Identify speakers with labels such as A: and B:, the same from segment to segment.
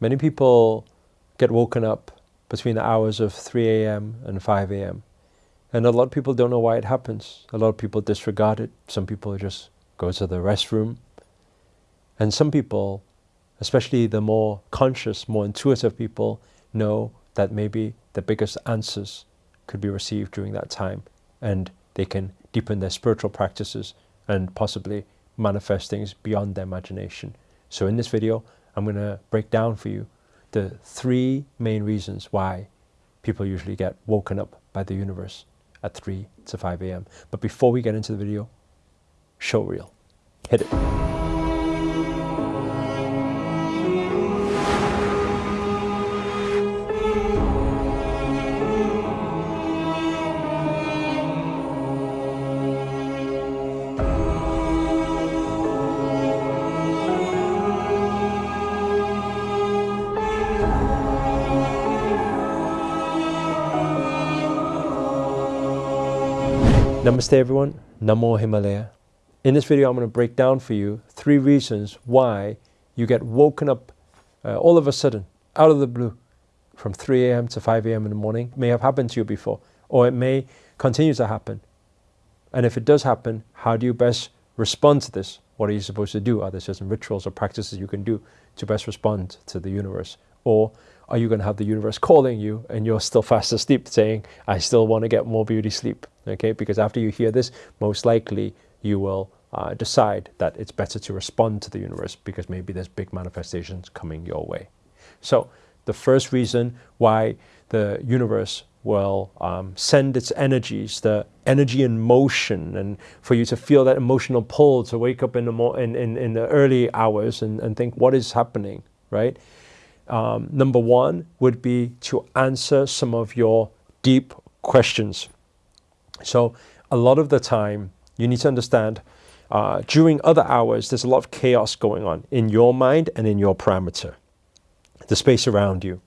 A: Many people get woken up between the hours of 3 a.m. and 5 a.m. And a lot of people don't know why it happens. A lot of people disregard it. Some people just go to the restroom. And some people, especially the more conscious, more intuitive people, know that maybe the biggest answers could be received during that time. And they can deepen their spiritual practices and possibly manifest things beyond their imagination. So in this video, I'm going to break down for you the three main reasons why people usually get woken up by the universe at 3 to 5 a.m. But before we get into the video, show reel. Hit it. Namaste everyone, Namo Himalaya. In this video I'm going to break down for you three reasons why you get woken up uh, all of a sudden, out of the blue, from 3 a.m. to 5 a.m. in the morning. It may have happened to you before, or it may continue to happen. And if it does happen, how do you best respond to this? What are you supposed to do? Are there certain rituals or practices you can do to best respond to the universe? Or are you going to have the universe calling you and you're still fast asleep saying, I still want to get more beauty sleep? Okay, because after you hear this, most likely you will uh, decide that it's better to respond to the universe because maybe there's big manifestations coming your way. So the first reason why the universe will um, send its energies, the energy in motion, and for you to feel that emotional pull to wake up in the, in, in, in the early hours and, and think, what is happening, right? Um, number one would be to answer some of your deep questions. So a lot of the time, you need to understand uh, during other hours, there's a lot of chaos going on in your mind and in your parameter, the space around you.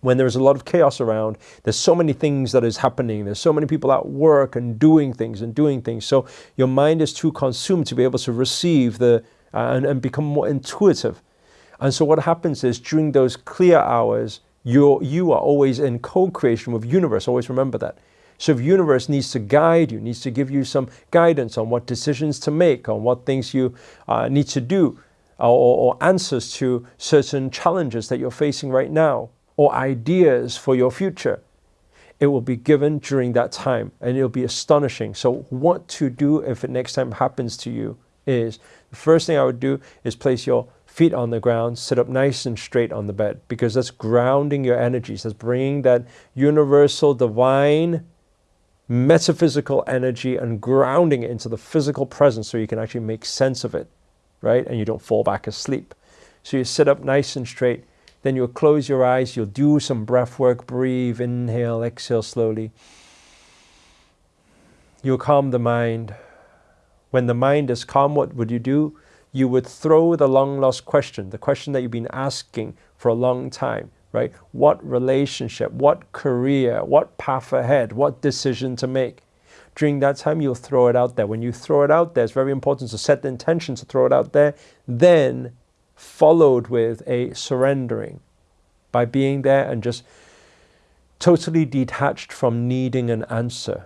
A: When there's a lot of chaos around, there's so many things that is happening. There's so many people at work and doing things and doing things. So your mind is too consumed to be able to receive the uh, and, and become more intuitive and so what happens is during those clear hours, you're, you are always in co-creation with universe. Always remember that. So if universe needs to guide you, needs to give you some guidance on what decisions to make, on what things you uh, need to do, or, or answers to certain challenges that you're facing right now, or ideas for your future, it will be given during that time and it'll be astonishing. So what to do if it next time happens to you is, the first thing I would do is place your feet on the ground, sit up nice and straight on the bed because that's grounding your energies. That's bringing that universal, divine, metaphysical energy and grounding it into the physical presence so you can actually make sense of it, right? And you don't fall back asleep. So you sit up nice and straight. Then you'll close your eyes. You'll do some breath work. Breathe, inhale, exhale slowly. You'll calm the mind. When the mind is calm, what would you do? You would throw the long lost question, the question that you've been asking for a long time, right? What relationship, what career, what path ahead, what decision to make? During that time, you'll throw it out there. When you throw it out there, it's very important to set the intention to throw it out there, then followed with a surrendering by being there and just totally detached from needing an answer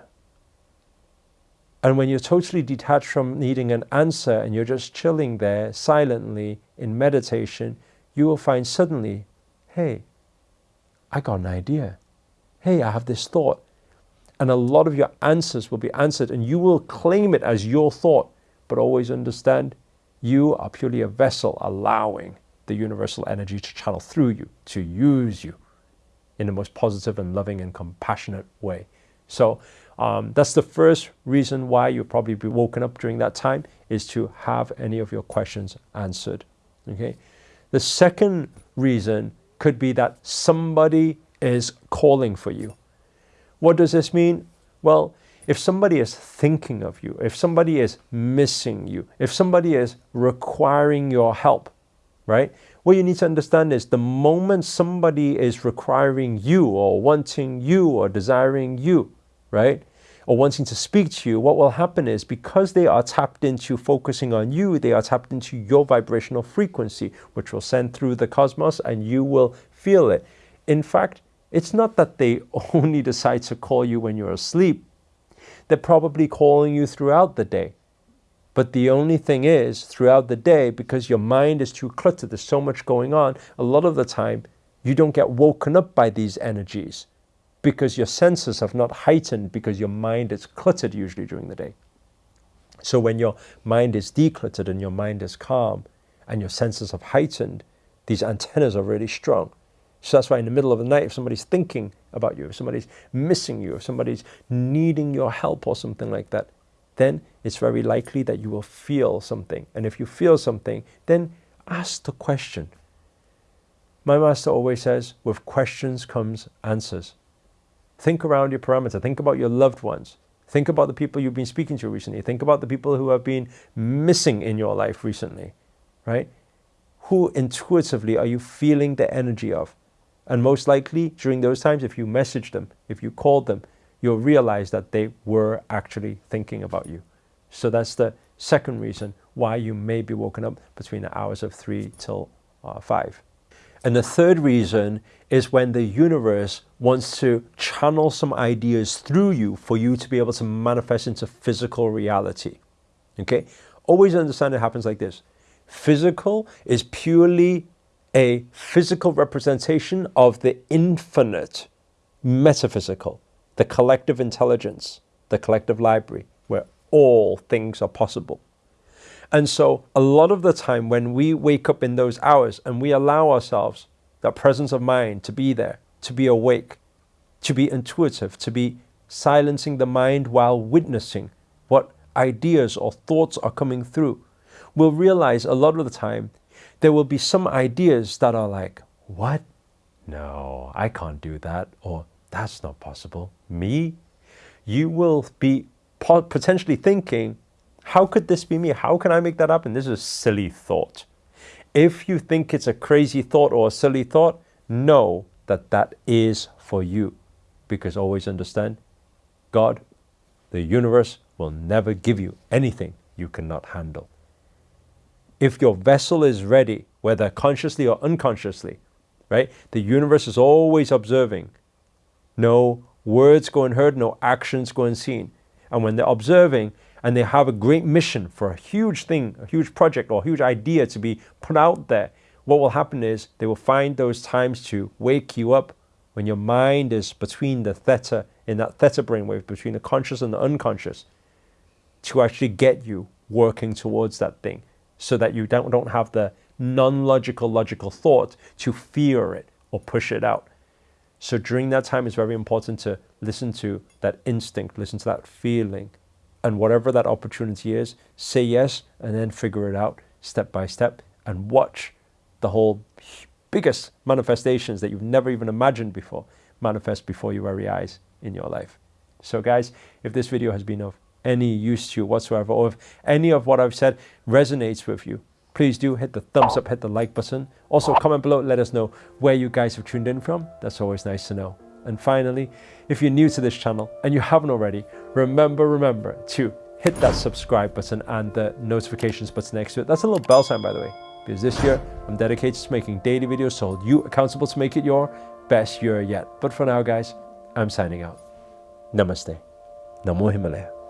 A: and when you're totally detached from needing an answer and you're just chilling there silently in meditation, you will find suddenly, hey, I got an idea. Hey, I have this thought. And a lot of your answers will be answered and you will claim it as your thought. But always understand, you are purely a vessel allowing the universal energy to channel through you, to use you in the most positive and loving and compassionate way. So um, that's the first reason why you'll probably be woken up during that time is to have any of your questions answered. Okay. The second reason could be that somebody is calling for you. What does this mean? Well, if somebody is thinking of you, if somebody is missing you, if somebody is requiring your help, right? What you need to understand is the moment somebody is requiring you or wanting you or desiring you, right? or wanting to speak to you, what will happen is because they are tapped into focusing on you, they are tapped into your vibrational frequency, which will send through the cosmos and you will feel it. In fact, it's not that they only decide to call you when you're asleep. They're probably calling you throughout the day. But the only thing is, throughout the day, because your mind is too cluttered, there's so much going on, a lot of the time you don't get woken up by these energies because your senses have not heightened because your mind is cluttered usually during the day. So when your mind is decluttered and your mind is calm and your senses have heightened, these antennas are really strong. So that's why in the middle of the night, if somebody's thinking about you, if somebody's missing you, if somebody's needing your help or something like that, then it's very likely that you will feel something. And if you feel something, then ask the question. My master always says, with questions comes answers. Think around your parameter. Think about your loved ones. Think about the people you've been speaking to recently. Think about the people who have been missing in your life recently, right? Who intuitively are you feeling the energy of? And most likely during those times, if you messaged them, if you called them, you'll realize that they were actually thinking about you. So that's the second reason why you may be woken up between the hours of 3 till uh, 5. And the third reason is when the universe wants to channel some ideas through you for you to be able to manifest into physical reality. Okay? Always understand it happens like this. Physical is purely a physical representation of the infinite metaphysical, the collective intelligence, the collective library, where all things are possible. And so a lot of the time when we wake up in those hours and we allow ourselves that presence of mind to be there, to be awake, to be intuitive, to be silencing the mind while witnessing what ideas or thoughts are coming through, we'll realize a lot of the time there will be some ideas that are like, what? No, I can't do that. Or that's not possible. Me? You will be potentially thinking, how could this be me? How can I make that happen? This is a silly thought. If you think it's a crazy thought or a silly thought, know that that is for you. Because always understand, God, the universe will never give you anything you cannot handle. If your vessel is ready, whether consciously or unconsciously, right? The universe is always observing. No words go unheard, no actions go unseen. And when they're observing, and they have a great mission for a huge thing, a huge project or a huge idea to be put out there, what will happen is they will find those times to wake you up when your mind is between the theta, in that theta brainwave, between the conscious and the unconscious, to actually get you working towards that thing so that you don't, don't have the non-logical logical thought to fear it or push it out. So during that time, it's very important to listen to that instinct, listen to that feeling, and whatever that opportunity is, say yes and then figure it out step by step and watch the whole biggest manifestations that you've never even imagined before manifest before your very eyes in your life. So guys, if this video has been of any use to you whatsoever, or if any of what I've said resonates with you, please do hit the thumbs up, hit the like button. Also comment below, let us know where you guys have tuned in from. That's always nice to know. And finally, if you're new to this channel and you haven't already, remember, remember to hit that subscribe button and the notifications button next to it. That's a little bell sign, by the way, because this year I'm dedicated to making daily videos so hold you accountable to make it your best year yet. But for now, guys, I'm signing out. Namaste. Namo Himalaya.